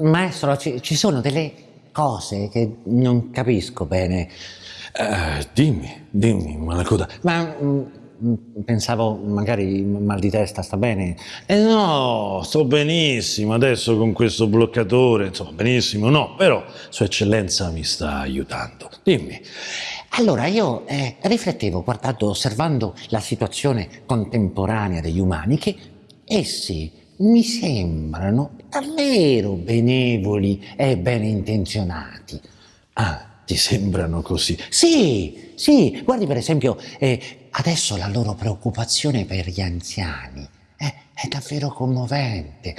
maestro, ci, ci sono delle cose che non capisco bene. Eh, dimmi, dimmi, Malacoda. Ma mm, mm, pensavo magari mal di testa, sta bene? Eh no, sto benissimo adesso con questo bloccatore, insomma, benissimo, no, però Sua Eccellenza mi sta aiutando. Dimmi. Allora, io eh, riflettevo guardando, osservando la situazione contemporanea degli umani che essi mi sembrano davvero benevoli e ben intenzionati. Ah, ti sembrano così? Sì, sì, guardi per esempio, eh, adesso la loro preoccupazione per gli anziani è davvero commovente.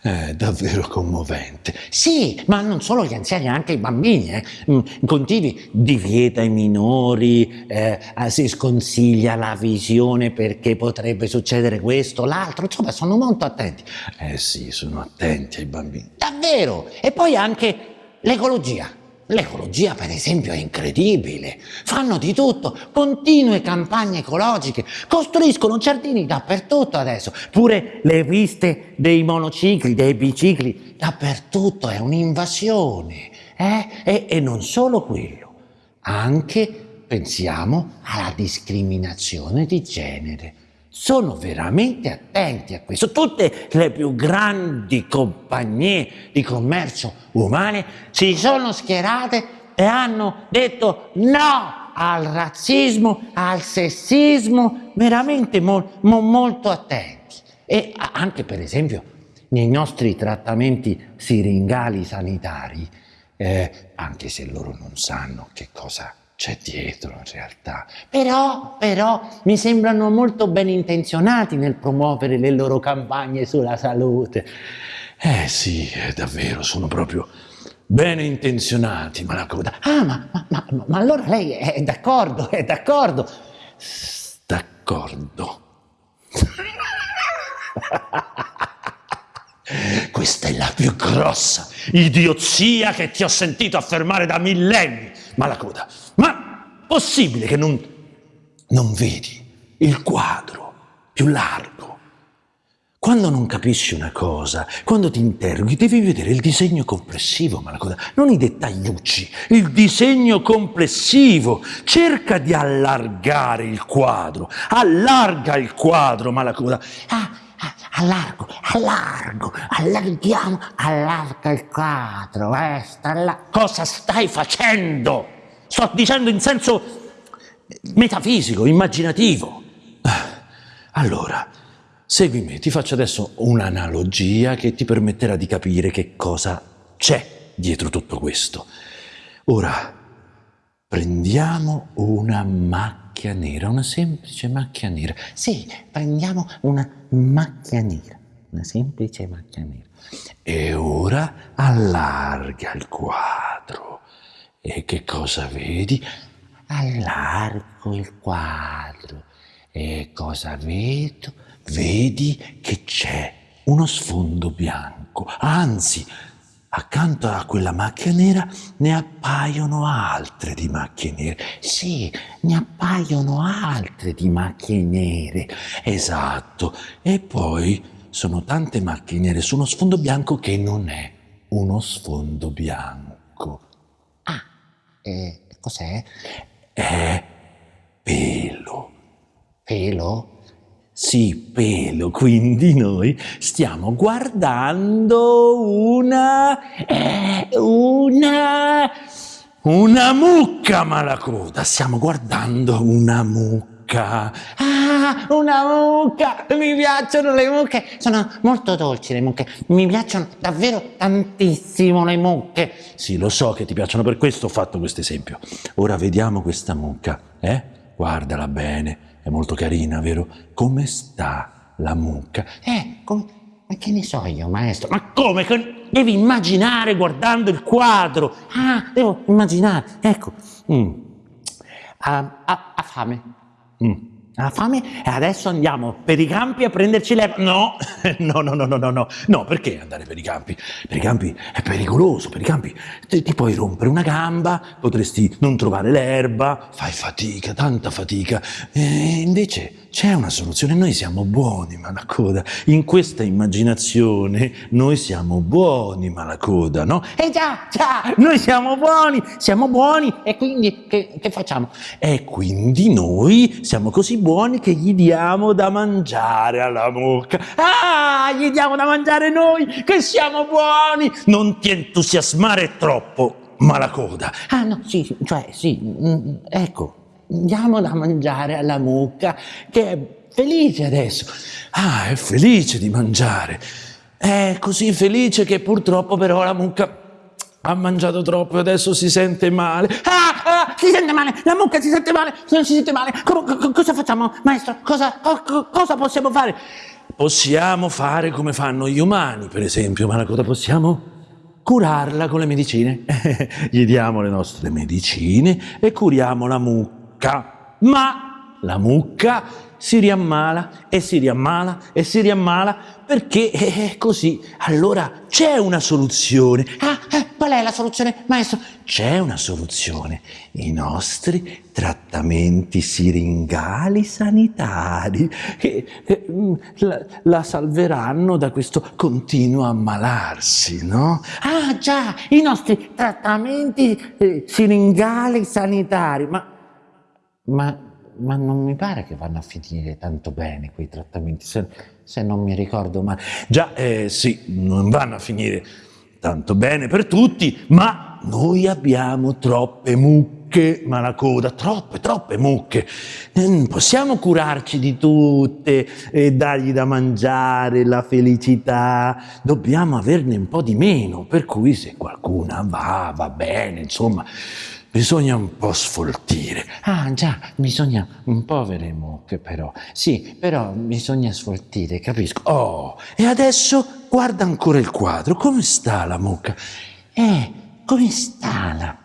È davvero commovente. Sì, ma non solo gli anziani, anche i bambini. Eh. Mm, continui, divieta ai minori, eh, si sconsiglia la visione perché potrebbe succedere questo, l'altro, insomma sono molto attenti. Eh sì, sono attenti ai bambini. Davvero! E poi anche l'ecologia. L'ecologia, per esempio, è incredibile. Fanno di tutto, continue campagne ecologiche, costruiscono giardini dappertutto adesso, pure le piste dei monocicli, dei bicicli, dappertutto, è un'invasione. Eh? E, e non solo quello, anche pensiamo alla discriminazione di genere sono veramente attenti a questo. Tutte le più grandi compagnie di commercio umane si sono schierate e hanno detto no al razzismo, al sessismo, veramente mo mo molto attenti. E anche per esempio nei nostri trattamenti siringali sanitari, eh, anche se loro non sanno che cosa c'è dietro in realtà. Però, però, mi sembrano molto ben intenzionati nel promuovere le loro campagne sulla salute. Eh sì, davvero, sono proprio bene intenzionati, ma la coda... Ah, ma, ma, ma, ma allora lei è d'accordo, è d'accordo. D'accordo. Questa è la più grossa idiozia che ti ho sentito affermare da millenni, Malacoda. Ma possibile che non, non vedi il quadro più largo? Quando non capisci una cosa, quando ti interroghi, devi vedere il disegno complessivo, Malacoda, non i dettagliucci, il disegno complessivo. Cerca di allargare il quadro, allarga il quadro, Malacoda. Ah, ah, allargo, allargo, allarghiamo, allarga il quadro, eh, sta là. Cosa stai facendo? sto dicendo in senso metafisico, immaginativo. Allora, segui me, ti faccio adesso un'analogia che ti permetterà di capire che cosa c'è dietro tutto questo. Ora, prendiamo una macchia nera, una semplice macchia nera. Sì, prendiamo una macchia nera, una semplice macchia nera. E ora allarga il quadro. E che cosa vedi? Allargo il quadro. E cosa vedo? Vedi che c'è uno sfondo bianco. Anzi, accanto a quella macchia nera ne appaiono altre di macchie nere. Sì, ne appaiono altre di macchie nere. Esatto. E poi sono tante macchie nere su uno sfondo bianco che non è uno sfondo bianco. Eh, cos'è? È pelo. Pelo? Sì, pelo, quindi noi stiamo guardando una... Eh, una... una mucca malacoda, stiamo guardando una mucca. Ah, una mucca! Mi piacciono le mucche! Sono molto dolci le mucche. Mi piacciono davvero tantissimo le mucche. Sì, lo so che ti piacciono, per questo ho fatto questo esempio. Ora vediamo questa mucca, eh? Guardala bene, è molto carina, vero? Come sta la mucca? Eh, come... Ma che ne so io, maestro? Ma come? Devi immaginare guardando il quadro. Ah, devo immaginare. Ecco. Mm. Ha, ha, ha fame. Mm. Ha fame e adesso andiamo per i campi a prenderci l'erba. No, no, no, no, no, no, no, perché andare per i campi? Per i campi è pericoloso, per i campi ti, ti puoi rompere una gamba, potresti non trovare l'erba, fai fatica, tanta fatica. E invece c'è una soluzione, noi siamo buoni, Malacoda. In questa immaginazione noi siamo buoni, Malacoda, no? Eh già, già, noi siamo buoni, siamo buoni e quindi che, che facciamo? E quindi noi siamo così buoni che gli diamo da mangiare alla mucca. Ah, gli diamo da mangiare noi che siamo buoni! Non ti entusiasmare troppo, Malacoda. Ah no, sì, cioè sì, mm, ecco, diamo da mangiare alla mucca che è felice adesso. Ah, è felice di mangiare. È così felice che purtroppo però la mucca ha mangiato troppo e adesso si sente male. Ah, ah, si sente male, la mucca si sente male, non si sente male. Co co cosa facciamo, maestro? Cosa, co cosa possiamo fare? Possiamo fare come fanno gli umani, per esempio, ma cosa possiamo? Curarla con le medicine. Gli diamo le nostre medicine e curiamo la mucca mucca, ma la mucca si riammala e si riammala e si riammala perché è così. Allora c'è una soluzione. Ah, eh, qual è la soluzione, maestro? C'è una soluzione. I nostri trattamenti siringali sanitari che eh, mm, la, la, salveranno da questo continuo ammalarsi, no? Ah, già, i nostri trattamenti eh, siringali sanitari. Ma ma, ma, non mi pare che vanno a finire tanto bene quei trattamenti, se, se non mi ricordo male. Già, eh, sì, non vanno a finire tanto bene per tutti, ma noi abbiamo troppe mucche, malacoda, troppe, troppe mucche. Non possiamo curarci di tutte e dargli da mangiare, la felicità. Dobbiamo averne un po' di meno, per cui se qualcuna va, va bene, insomma bisogna un po' sfoltire. Ah già, bisogna un po' povere mucche però. Sì, però bisogna sfoltire, capisco. Oh, e adesso guarda ancora il quadro. Come sta la mucca? Eh, come sta la...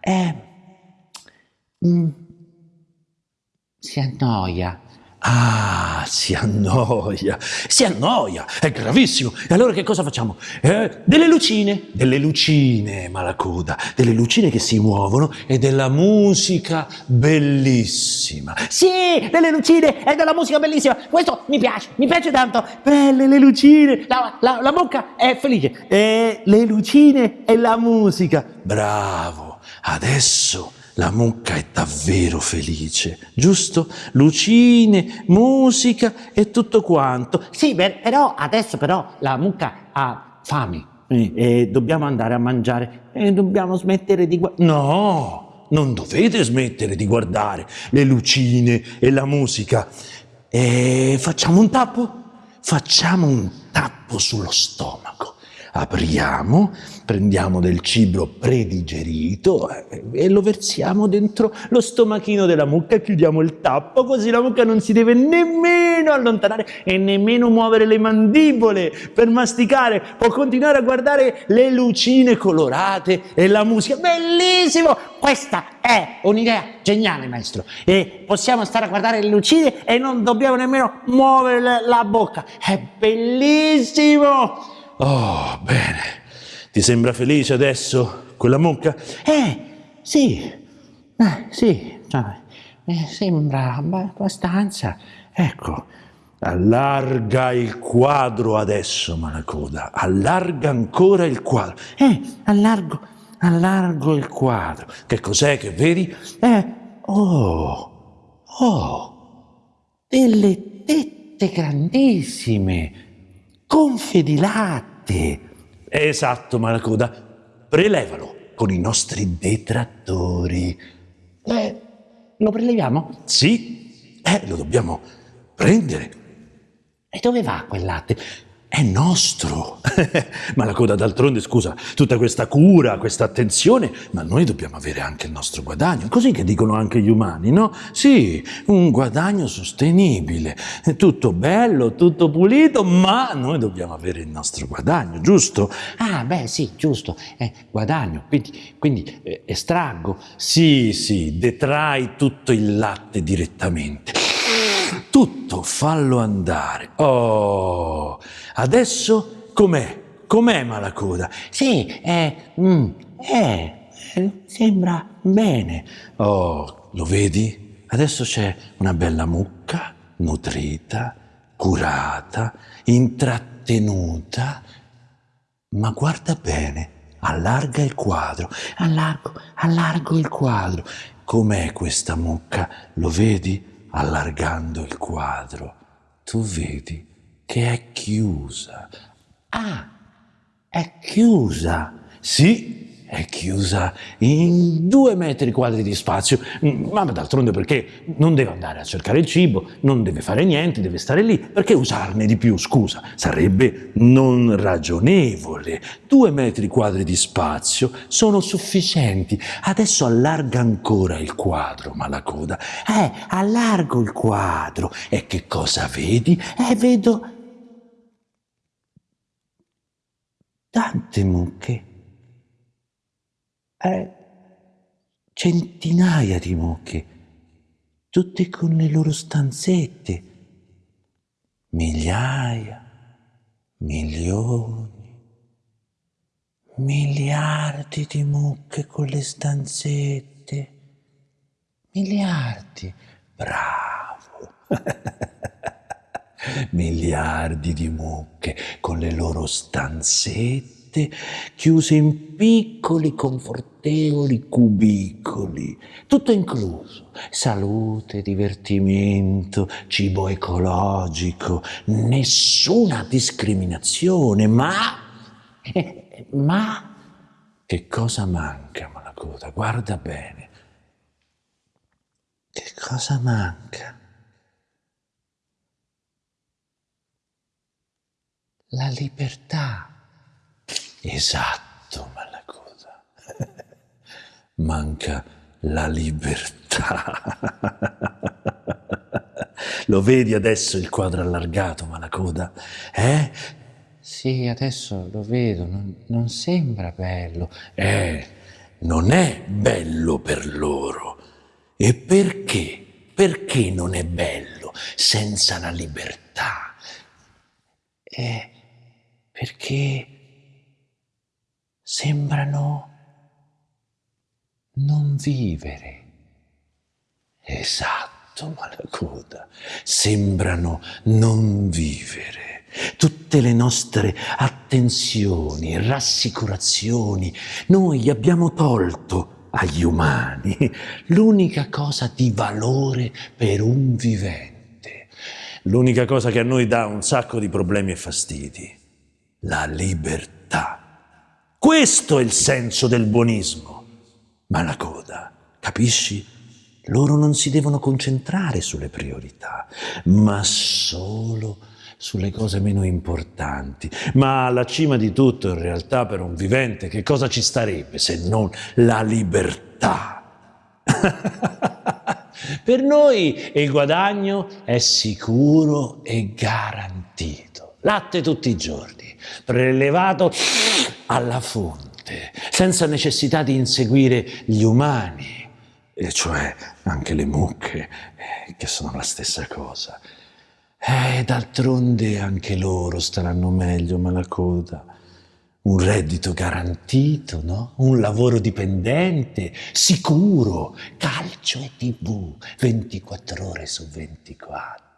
Eh... Mm, si annoia. Ah, si annoia, si annoia, è gravissimo. E allora che cosa facciamo? Eh, delle lucine, delle lucine, Malacoda, delle lucine che si muovono e della musica bellissima. Sì, delle lucine e della musica bellissima. Questo mi piace, mi piace tanto. Belle le lucine, la, la, la bocca è felice. E le lucine e la musica. Bravo, adesso la mucca è davvero felice, giusto? Lucine, musica e tutto quanto. Sì, però adesso però la mucca ha fame e dobbiamo andare a mangiare e dobbiamo smettere di guardare. No, non dovete smettere di guardare le lucine e la musica. E facciamo un tappo? Facciamo un tappo sullo stomaco apriamo, prendiamo del cibo predigerito eh, e lo versiamo dentro lo stomachino della mucca, chiudiamo il tappo così la mucca non si deve nemmeno allontanare e nemmeno muovere le mandibole per masticare, può continuare a guardare le lucine colorate e la musica. Bellissimo! Questa è un'idea geniale, maestro. E possiamo stare a guardare le lucine e non dobbiamo nemmeno muovere la bocca. È bellissimo! Oh, bene. Ti sembra felice adesso quella mucca? Eh, sì. Eh, sì, cioè, mi sembra abbastanza. Ecco. Allarga il quadro adesso, Malacoda. Allarga ancora il quadro. Eh, allargo, allargo il quadro. Che cos'è che vedi? Eh, oh, oh, delle tette grandissime gonfie di latte. Esatto, Malacoda. Prelevalo con i nostri detrattori. Eh, lo preleviamo? Sì, eh, lo dobbiamo prendere. E dove va quel latte? È nostro. ma la coda d'altronde, scusa, tutta questa cura, questa attenzione, ma noi dobbiamo avere anche il nostro guadagno, così che dicono anche gli umani, no? Sì, un guadagno sostenibile, tutto bello, tutto pulito, ma noi dobbiamo avere il nostro guadagno, giusto? Ah, beh, sì, giusto, eh, guadagno, quindi, quindi eh, estraggo. Sì, sì, detrai tutto il latte direttamente tutto, fallo andare. Oh, adesso com'è? Com'è Malacoda? Sì, eh, mm, eh, sembra bene. Oh, lo vedi? Adesso c'è una bella mucca nutrita, curata, intrattenuta, ma guarda bene, allarga il quadro, allargo, allargo il quadro. Com'è questa mucca? Lo vedi? Allargando il quadro. Tu vedi che è chiusa. Ah, è chiusa. Sì, è chiusa in due metri quadri di spazio, ma d'altronde perché non deve andare a cercare il cibo, non deve fare niente, deve stare lì, perché usarne di più, scusa, sarebbe non ragionevole. Due metri quadri di spazio sono sufficienti, adesso allarga ancora il quadro, ma la coda, eh, allargo il quadro, e che cosa vedi? Eh, vedo tante mucche eh, centinaia di mucche, tutte con le loro stanzette, migliaia, milioni, miliardi di mucche con le stanzette, miliardi, bravo. miliardi di mucche con le loro stanzette chiuse in piccoli confortevoli cubicoli, tutto incluso, salute, divertimento, cibo ecologico, nessuna discriminazione, ma, ma, che cosa manca, Malacoda? Guarda bene. Che cosa manca? La libertà. Esatto, Malacoda. Manca la libertà. Lo vedi adesso il quadro allargato, Malacoda? Eh? Sì, adesso lo vedo, non, non sembra bello. Eh, non è bello per loro. E perché? Perché non è bello senza la libertà? Eh, perché sembrano non vivere. Esatto, Malacoda, sembrano non vivere. Tutte le nostre attenzioni, rassicurazioni, noi abbiamo tolto agli umani l'unica cosa di valore per un vivente, l'unica cosa che a noi dà un sacco di problemi e fastidi, la libertà. Questo è il senso del buonismo. Ma la coda, capisci? Loro non si devono concentrare sulle priorità, ma solo sulle cose meno importanti. Ma alla cima di tutto, in realtà, per un vivente, che cosa ci starebbe se non la libertà? per noi il guadagno è sicuro e garantito. Latte tutti i giorni, prelevato alla fonte, senza necessità di inseguire gli umani, e cioè anche le mucche, eh, che sono la stessa cosa. E eh, d'altronde anche loro staranno meglio, ma la coda. Un reddito garantito, no? Un lavoro dipendente, sicuro, calcio e tv, 24 ore su 24.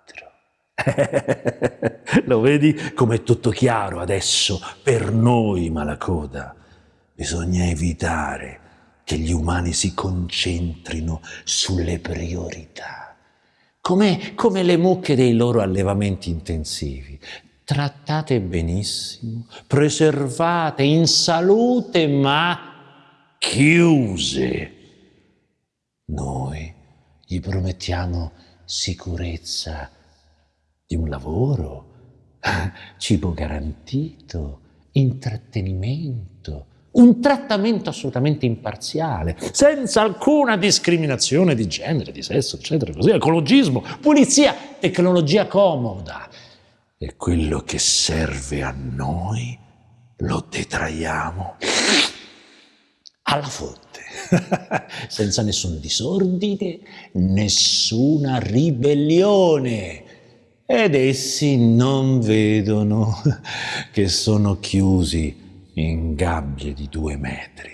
Lo vedi com'è tutto chiaro adesso per noi, Malacoda? Bisogna evitare che gli umani si concentrino sulle priorità, come, come le mucche dei loro allevamenti intensivi. Trattate benissimo, preservate, in salute, ma chiuse. Noi gli promettiamo sicurezza di un lavoro, cibo garantito, intrattenimento, un trattamento assolutamente imparziale, senza alcuna discriminazione di genere, di sesso, eccetera, così, ecologismo, pulizia, tecnologia comoda. E quello che serve a noi lo detraiamo alla fonte, senza nessun disordine, nessuna ribellione ed essi non vedono che sono chiusi in gabbie di due metri,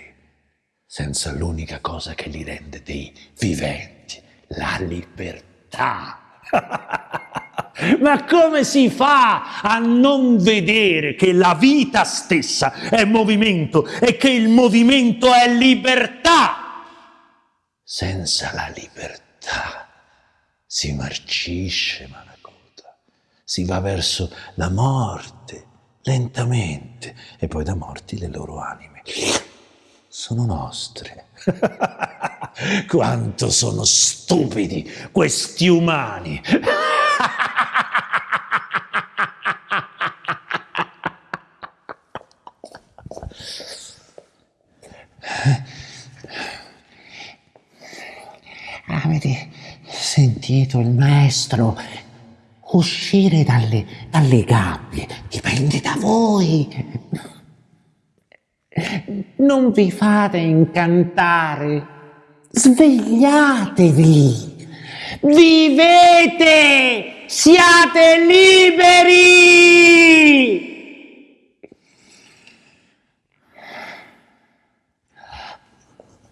senza l'unica cosa che li rende dei viventi, la libertà. Ma come si fa a non vedere che la vita stessa è movimento e che il movimento è libertà? Senza la libertà si marcisce Manacota, si va verso la morte lentamente e poi da morti le loro anime sono nostre. Quanto sono stupidi questi umani! Avete sentito il maestro uscire dalle, dalle gabbie? Dipende da voi. Non vi fate incantare. Svegliatevi. Vivete! Siate liberi!